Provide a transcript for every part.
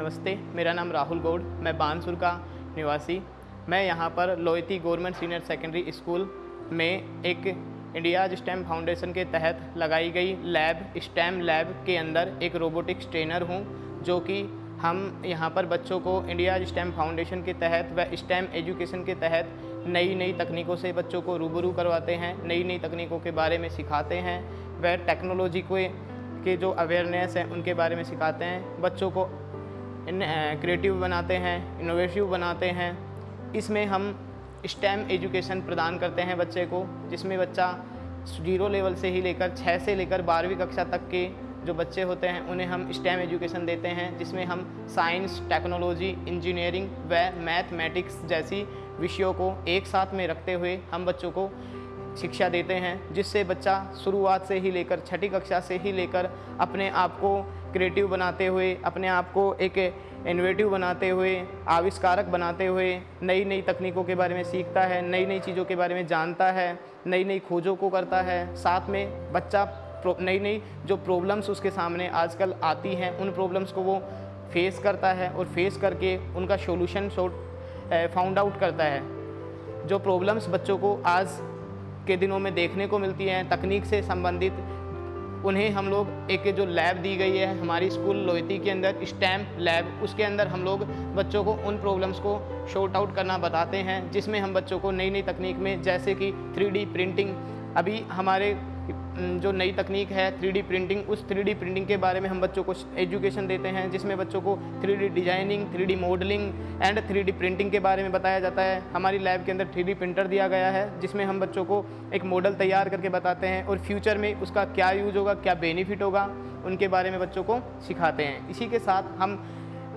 नमस्ते, मेरा नाम राहुल गौड़, मैं बानसुर का निवासी। मैं यहाँ पर लोयती गवर्नमेंट सीनियर सेकेंडरी स्कूल में एक इंडिया स्टेम फाउंडेशन के तहत लगाई गई लैब, स्टेम लैब के अंदर एक रोबोटिक्स ट्रेनर हूँ, जो कि हम यहाँ पर बच्चों को इंडिया स्टेम फाउंडेशन के तहत व स्टेम एजुकेशन के तहत नई नई तकनीकों से बच्चों को रूबरू करवाते हैं नई नई तकनीकों के बारे में सिखाते हैं व टेक्नोलॉजी को, के जो अवेयरनेस है, उनके बारे में सिखाते हैं। बच्चों को क्रिएटिव बनाते हैं इनोवेटिव बनाते हैं। इसमें हम स्टेम एजुकेशन प्रदान करते हैं बच्चे को, जिसमें बच्चा ज़ीरो लेवल से ही लेकर छः से लेकर बारहवीं कक्षा तक के जो बच्चे होते हैं, उन्हें हम स्टेम एजुकेशन देते हैं, जिसमें हम साइंस टेक्नोलॉजी इंजीनियरिंग व मैथमेटिक्स जैसी विषयों को एक साथ में रखते हुए हम बच्चों को शिक्षा देते हैं, जिससे बच्चा शुरुआत से ही लेकर छठी कक्षा से ही लेकर अपने आप को क्रिएटिव बनाते हुए, अपने आप को एक इन्वेटिव बनाते हुए, आविष्कारक बनाते हुए नई नई तकनीकों के बारे में सीखता है नई नई चीज़ों के बारे में जानता है नई नई खोजों को करता है। साथ में बच्चा नई नई जो प्रॉब्लम्स उसके सामने आजकल आती हैं, उन प्रॉब्लम्स को वो फेस करता है और फेस करके उनका सोल्यूशन फाउंड आउट करता है। जो प्रॉब्लम्स बच्चों को आज के दिनों में देखने को मिलती हैं, तकनीक से संबंधित उन्हें हम लोग एक जो लैब दी गई है हमारी स्कूल लोहती के अंदर स्टैम्प लैब उसके अंदर हम लोग बच्चों को उन प्रॉब्लम्स को शॉर्ट आउट करना बताते हैं, जिसमें हम बच्चों को नई नई तकनीक में, जैसे कि थ्री प्रिंटिंग अभी हमारे जो नई तकनीक है, थ्री प्रिंटिंग, उस थ्री प्रिंटिंग के बारे में हम बच्चों को एजुकेशन देते हैं, जिसमें बच्चों को three designing, three modelling and three printing के बारे में बताया जाता है। हमारी लैब के अंदर थ्री प्रिंटर दिया गया है, जिसमें हम बच्चों को एक मॉडल तैयार करके बताते हैं और फ्यूचर में उसका क्या यूज़ होगा, क्या बेनिफिट होगा, उनके बारे में बच्चों को सिखाते हैं। इसी के साथ हम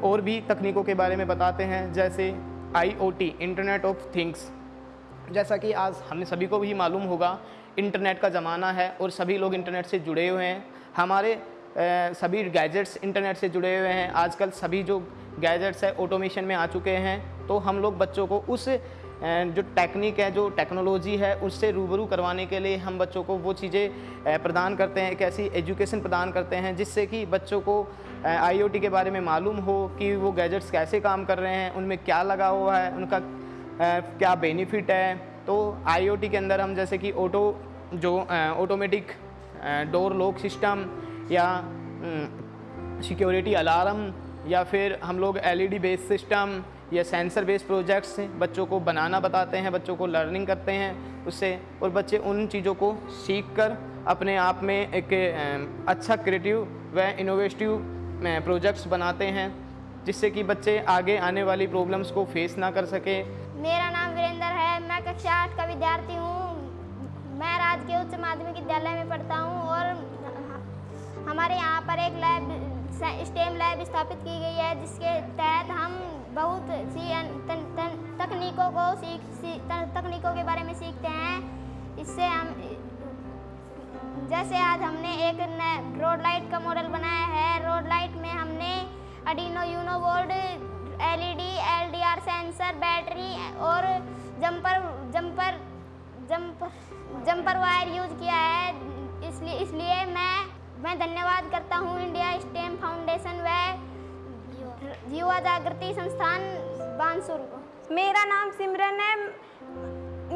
और भी तकनीकों के बारे में बताते हैं, जैसे आईओटी इंटरनेट ऑफ़ थिंग्स। जैसा कि आज हमें सभी को भी मालूम होगा इंटरनेट का ज़माना है और सभी लोग इंटरनेट से जुड़े हुए हैं। हमारे ए, सभी गैजेट्स इंटरनेट से जुड़े हुए हैं। आजकल सभी जो गैजेट्स है ऑटोमेशन में आ चुके हैं। तो हम लोग बच्चों को उस जो टेक्निक है जो टेक्नोलॉजी है उससे रूबरू करवाने के लिए हम बच्चों को वो चीज़ें प्रदान करते हैं। एक ऐसी एजुकेशन प्रदान करते हैं जिससे कि बच्चों को आईओटी के बारे में मालूम हो कि वो गैजेट्स कैसे काम कर रहे हैं उनमें क्या लगा हुआ है उनका क्या बेनिफिट है तो आईओटी के अंदर हम जैसे कि ऑटो जो ऑटोमेटिक डोर लॉक सिस्टम या सिक्योरिटी अलार्म या फिर हम लोग एलईडी बेस्ड सिस्टम या सेंसर बेस्ड प्रोजेक्ट्स बच्चों को बनाना बताते हैं, बच्चों को लर्निंग करते हैं उससे और बच्चे उन चीज़ों को सीख कर अपने आप में एक अच्छा क्रिएटिव व इनोवेटिव प्रोजेक्ट्स बनाते हैं। जिससे कि बच्चे आगे आने वाली प्रॉब्लम्स को फेस ना कर सके। मेरा नाम वीरेंद्र है मैं कक्षा आठ का विद्यार्थी हूँ। मैं राजकीय उच्च माध्यमिक विद्यालय में पढ़ता हूँ और हमारे यहाँ पर एक लैब स्टेम लैब स्थापित की गई है जिसके तहत हम बहुत सी तकनीकों को सीख सी, तकनीकों के बारे में सीखते हैं। इससे हम जैसे आज हमने एक रोड लाइट का मॉडल बनाया है Arduino Uno board LED LDR sensor battery और jumper jumper jumper jumper wire use किया है। इसलिए इसलिए मैं मैं धन्यवाद करता हूँ इंडिया स्टेम फाउंडेशन व युवा जागृति संस्थान बांसुर को। मेरा नाम सिमरन है।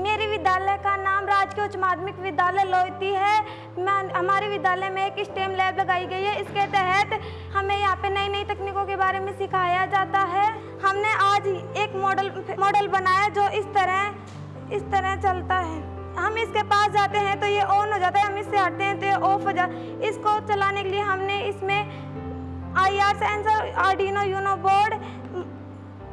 मेरे विद्यालय का नाम राजकीय उच्च माध्यमिक विद्यालय लोहती है। मैं हमारे विद्यालय में एक स्टेम लैब लगाई गई है। इसके तहत हमें यहाँ पे नई नई तकनीकों के बारे में सिखाया जाता है। हमने आज एक मॉडल मॉडल बनाया जो इस तरह इस तरह चलता है। हम इसके पास जाते हैं तो ये ऑन हो जाता है। हम इससे हटते हैं तो ये ऑफ़ हो जाता है। इसको चलाने के लिए हमने इसमें I R sensor Arduino Uno board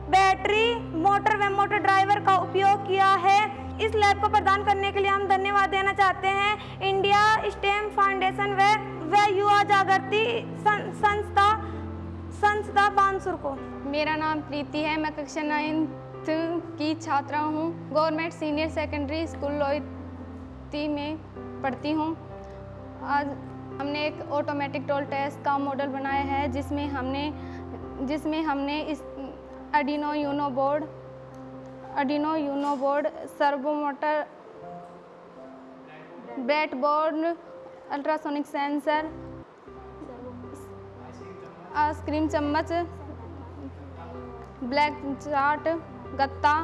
battery, motor व मोटर ड्राइवर का उपयोग किया है। इस लैब को प्रदान करने के लिए हम धन्यवाद देना चाहते हैं। इंडिया स्टेम फाउंडेशन व युवा जागृति संस्था संस्था बानसुर को। मेरा नाम प्रीति है, मैं कक्षा नाइन्थ की छात्रा हूँ। Government senior secondary school Lohiti में पढ़ती हूँ। आज हमने एक ऑटोमेटिक टोल टेस्ट का मॉडल बनाया है, जिसमें हमने जिसमें हमने इस Arduino Uno board, Arduino Uno board, servo motor breadboard, ultrasonic sensor ice cream चम्मच, ब्लैक चार्ट, गत्ता,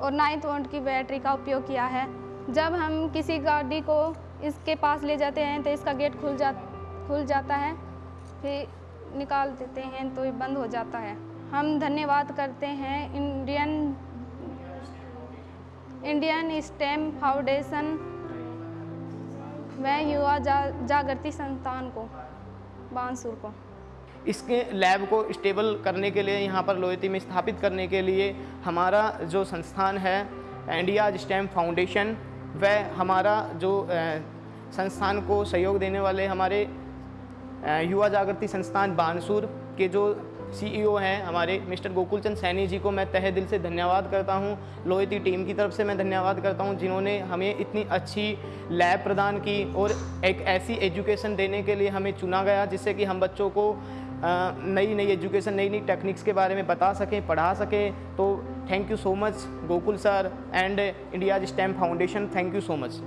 और नाइन्थ वोल्ट की बैटरी का उपयोग किया है। जब हम किसी गाड़ी को इसके पास ले जाते हैं तो इसका गेट खुल जा, खुल जाता है, फिर निकाल देते हैं तो ये बंद हो जाता है। हम धन्यवाद करते हैं इंडियन इंडियन स्टेम फाउंडेशन व युवा जा, जागृति संस्थान को बांसुर को। इसके लैब को स्टेबल करने के लिए यहाँ पर लोहिती में स्थापित करने के लिए हमारा जो संस्थान है इंडिया स्टेम फाउंडेशन व हमारा जो संस्थान को सहयोग देने वाले हमारे युवा जागृति संस्थान बानसूर के जो सीईओ हैं हमारे मिस्टर गोकुलचंद सैनी जी को मैं तहे दिल से धन्यवाद करता हूँ। लोहिती टीम की तरफ़ से मैं धन्यवाद करता हूँ, जिन्होंने हमें इतनी अच्छी लैब प्रदान की और एक ऐसी एजुकेशन देने के लिए हमें चुना गया, जिससे कि हम बच्चों को नई नई एजुकेशन नई नई टेक्निक्स के बारे में बता सकें, पढ़ा सकें। तो thank you so much Gokul sir and India STEM foundation, thank you so much.